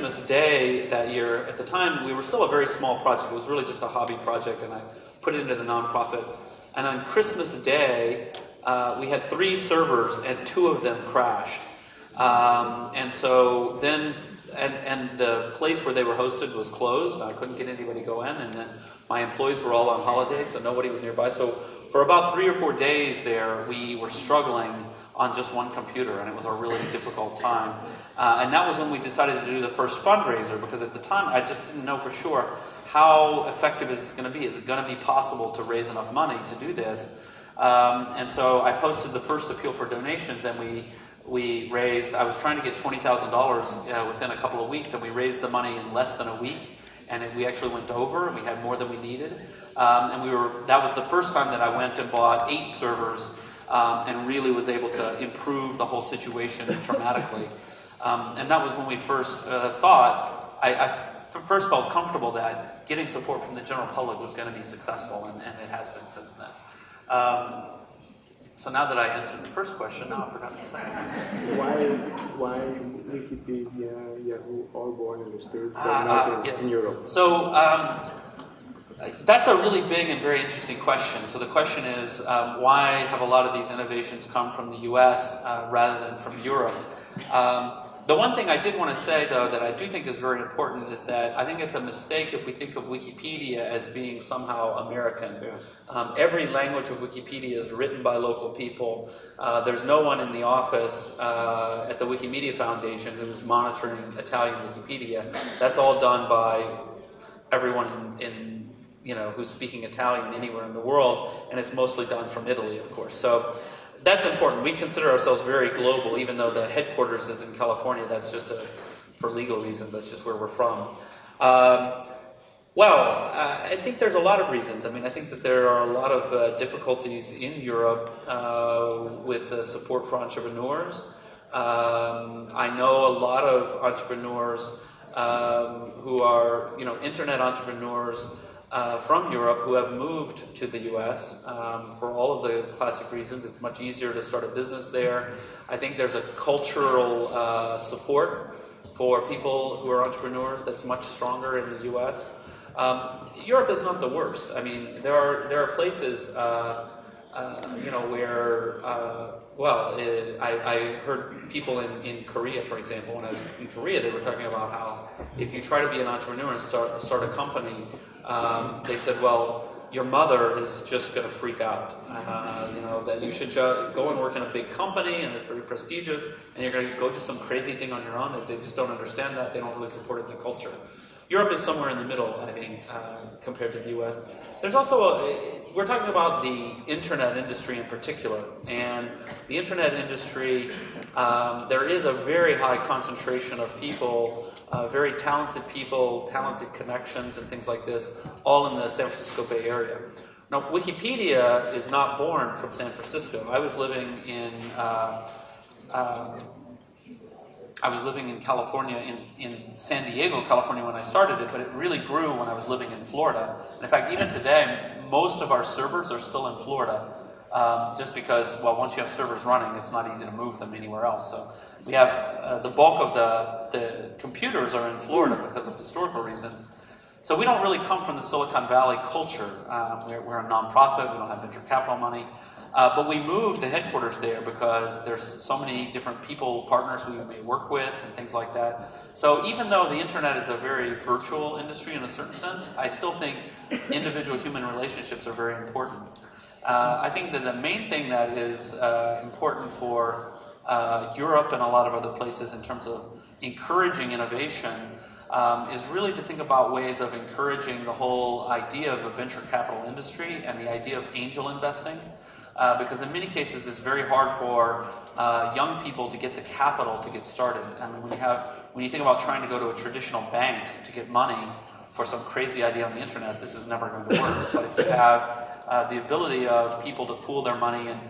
Christmas Day that year, at the time, we were still a very small project. It was really just a hobby project, and I put it into the nonprofit. And on Christmas Day, uh, we had three servers, and two of them crashed. Um, and so then, and, and the place where they were hosted was closed. I couldn't get anybody to go in, and then my employees were all on holiday, so nobody was nearby. So for about three or four days there, we were struggling on just one computer, and it was a really difficult time. Uh, and that was when we decided to do the first fundraiser, because at the time I just didn't know for sure how effective is this going to be. Is it going to be possible to raise enough money to do this? Um, and so I posted the first appeal for donations, and we we raised. I was trying to get twenty thousand uh, dollars within a couple of weeks, and we raised the money in less than a week. And it, we actually went over, and we had more than we needed. Um, and we were. That was the first time that I went and bought eight servers um, and really was able to improve the whole situation dramatically. Um, and that was when we first uh, thought, I, I first felt comfortable that getting support from the general public was going to be successful, and, and, it has been since then. So now that I answered the first question, now I forgot the second. Why, why Wikipedia, Yahoo, all born in the States, but uh, not uh, in, yes. in Europe? So um, that's a really big and very interesting question. So the question is, um, why have a lot of these innovations come from the US uh, rather than from Europe? Um, the one thing I did want to say, though, that I do think is very important is that I think it's a mistake if we think of Wikipedia as being somehow American. Yeah. Um, every language of Wikipedia is written by local people. Uh, there's no one in the office uh, at the Wikimedia Foundation who's monitoring Italian Wikipedia. That's all done by everyone in, in you know, who's speaking Italian anywhere in the world, and it's mostly done from Italy, of course. So that's important. We consider ourselves very global, even though the headquarters is in California. That's just a, for legal reasons. That's just where we're from. Um, well, uh, I think there's a lot of reasons. I mean, I think that there are a lot of uh, difficulties in Europe uh, with the support for entrepreneurs. Um, I know a lot of entrepreneurs um, who are, you know, internet entrepreneurs uh, from Europe who have moved to the US um, for all of the classic reasons. It's much easier to start a business there. I think there's a cultural uh, support for people who are entrepreneurs that's much stronger in the US. Um, Europe is not the worst. I mean, there are, there are places, uh, uh you know, where, uh, well, it, I, I heard people in, in Korea, for example, when I was in Korea, they were talking about how if you try to be an entrepreneur and start, start a company, um, they said, well, your mother is just going to freak out. Uh, you know, that you should go and work in a big company and it's very prestigious, and you're going to go do some crazy thing on your own. They just don't understand that. They don't really support it in the culture. Europe is somewhere in the middle, I think, uh, compared to the U.S. There's also, a, we're talking about the internet industry in particular, and the internet industry, um, there is a very high concentration of people uh, very talented people, talented connections, and things like this, all in the San Francisco Bay Area. Now, Wikipedia is not born from San Francisco. I was living in uh, uh, I was living in California, in, in San Diego, California when I started it, but it really grew when I was living in Florida. And in fact, even today, most of our servers are still in Florida, um, just because, well, once you have servers running, it's not easy to move them anywhere else. So we have uh, the bulk of the, the computers are in Florida because of historical reasons. So we don't really come from the Silicon Valley culture. Um, we're, we're, a nonprofit, we don't have venture capital money. Uh, but we moved the headquarters there because there's so many different people, partners we may work with and things like that. So even though the internet is a very virtual industry in a certain sense, I still think individual human relationships are very important. Uh, I think that the main thing that is uh, important for uh, Europe and a lot of other places in terms of encouraging innovation um, is really to think about ways of encouraging the whole idea of a venture capital industry and the idea of angel investing. Uh, because in many cases it's very hard for uh, young people to get the capital to get started. I mean, when you have, when you think about trying to go to a traditional bank to get money for some crazy idea on the internet, this is never going to work. But if you have uh, the ability of people to pool their money and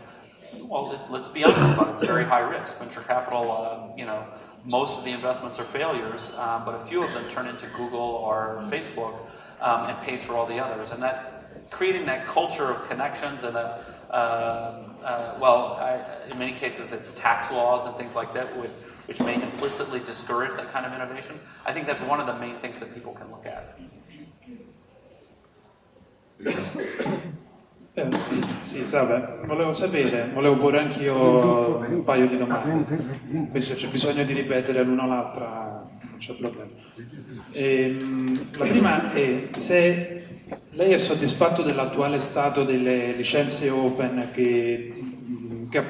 well, it, let's be honest about it. It's very high risk. Venture capital, uh, you know, most of the investments are failures, um, but a few of them turn into Google or Facebook um, and pays for all the others. And that creating that culture of connections and a, uh, uh, well, I, in many cases it's tax laws and things like that would which may implicitly discourage that kind of innovation. I think that's one of the main things that people can look at. Eh, sì, salve, volevo sapere, volevo porre anch'io un paio di domande, quindi se c'è bisogno di ripetere l'una o l'altra non c'è problema. Ehm, la prima è se lei è soddisfatto dell'attuale stato delle licenze open che, che,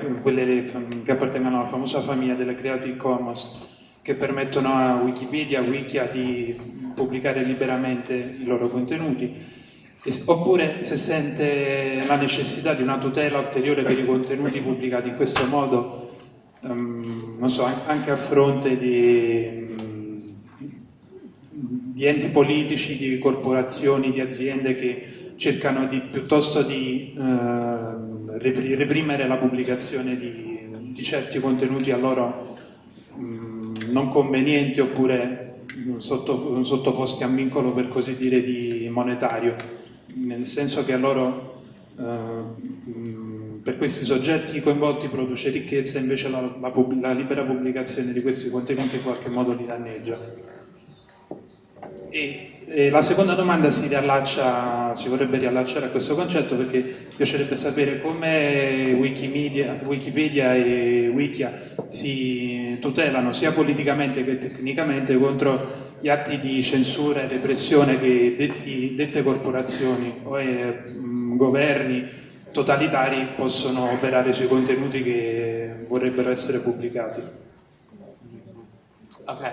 che appartengono alla famosa famiglia delle Creative Commons che permettono a Wikipedia, Wikia di pubblicare liberamente i loro contenuti oppure se sente la necessità di una tutela ulteriore per i contenuti pubblicati in questo modo, um, so, anche a fronte di, di, enti politici, di corporazioni, di aziende che cercano di, piuttosto di uh, reprimere la pubblicazione di, di certi contenuti a loro um, non convenienti oppure sotto, sottoposti a vincolo per così dire di monetario nel senso che a loro, eh, per questi soggetti coinvolti produce ricchezza, invece la, la, la, libera pubblicazione di questi contenuti in qualche modo li danneggia. E, e la seconda domanda si, riallaccia, si vorrebbe riallacciare a questo concetto perché piacerebbe sapere come Wikimedia, Wikipedia e Wikia si tutelano sia politicamente che tecnicamente contro gli atti di censura e repressione che detti, dette corporazioni o eh, governi totalitari possono operare sui contenuti che vorrebbero essere pubblicati. Okay.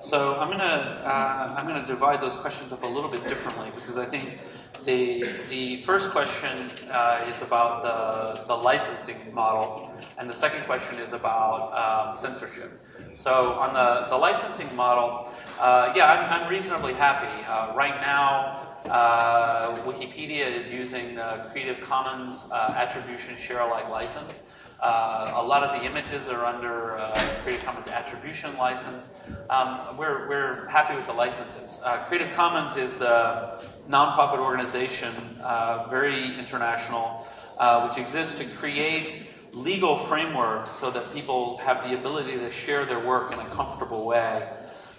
So I'm gonna uh, I'm gonna divide those questions up a little bit differently because I think the the first question uh, is about the the licensing model, and the second question is about um, censorship. So on the the licensing model, uh, yeah, I'm, I'm, reasonably happy. Uh, right now, uh, Wikipedia is using the Creative Commons uh, Attribution Share Alike license. Uh, a lot of the images are under uh, Creative Commons Attribution license. Um, we're, we're happy with the licenses. Uh, Creative Commons is a nonprofit organization, uh, very international, uh, which exists to create legal frameworks so that people have the ability to share their work in a comfortable way.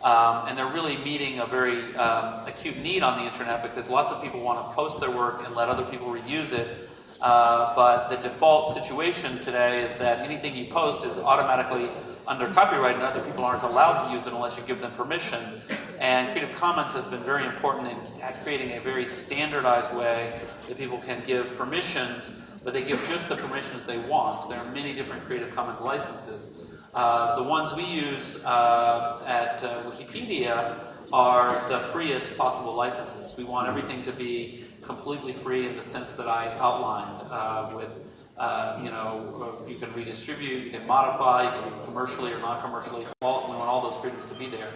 Um, and they're really meeting a very um, acute need on the internet because lots of people want to post their work and let other people reuse it uh, but the default situation today is that anything you post is automatically under copyright and other people aren't allowed to use it unless you give them permission. And Creative Commons has been very important in creating a very standardized way that people can give permissions, but they give just the permissions they want. There are many different Creative Commons licenses. Uh, the ones we use uh, at uh, Wikipedia are the freest possible licenses. We want everything to be completely free in the sense that I outlined uh, with, uh, you know, uh, you can redistribute, you can modify, you can do it commercially or non-commercially, all, we want all those freedoms to be there.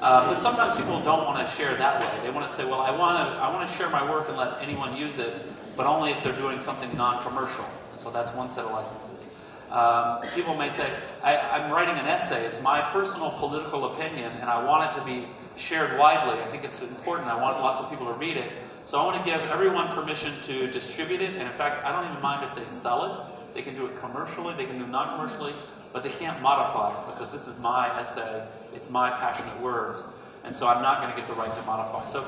Uh, but sometimes people don't want to share that way. They want to say, well, I want to, I want to share my work and let anyone use it, but only if they're doing something non-commercial. And so that's one set of licenses. Um, people may say, I, am writing an essay, it's my personal political opinion, and I want it to be shared widely. I think it's important, I want lots of people to read it. So I want to give everyone permission to distribute it, and in fact, I don't even mind if they sell it. They can do it commercially, they can do non-commercially, but they can't modify it because this is my essay, it's my passionate words, and so I'm not going to get the right to modify. So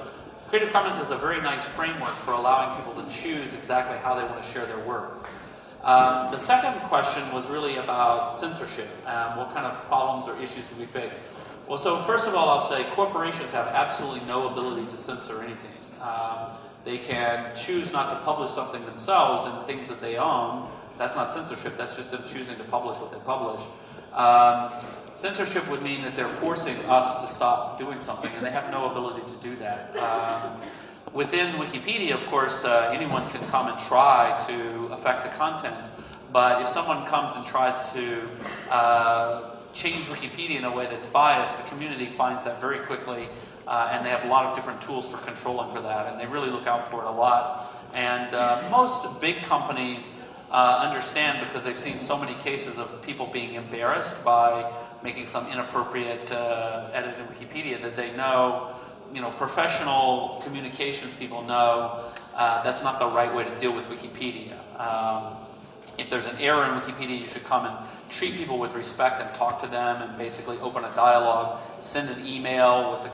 Creative Commons is a very nice framework for allowing people to choose exactly how they want to share their work. Um, the second question was really about censorship. Um, what kind of problems or issues do we face? Well, so first of all, I'll say corporations have absolutely no ability to censor anything. Um, they can choose not to publish something themselves and things that they own. That's not censorship, that's just them choosing to publish what they publish. Um, censorship would mean that they're forcing us to stop doing something, and they have no ability to do that. Within Wikipedia, of course, uh, anyone can come and try to affect the content, but if someone comes and tries to uh, change Wikipedia in a way that's biased, the community finds that very quickly uh, and they have a lot of different tools for controlling for that, and they really look out for it a lot. And uh, most big companies uh, understand because they've seen so many cases of people being embarrassed by making some inappropriate uh, edit in Wikipedia that they know, you know, professional communications people know uh, that's not the right way to deal with Wikipedia. Um, if there's an error in Wikipedia, you should come and treat people with respect and talk to them and basically open a dialogue. Send an email with the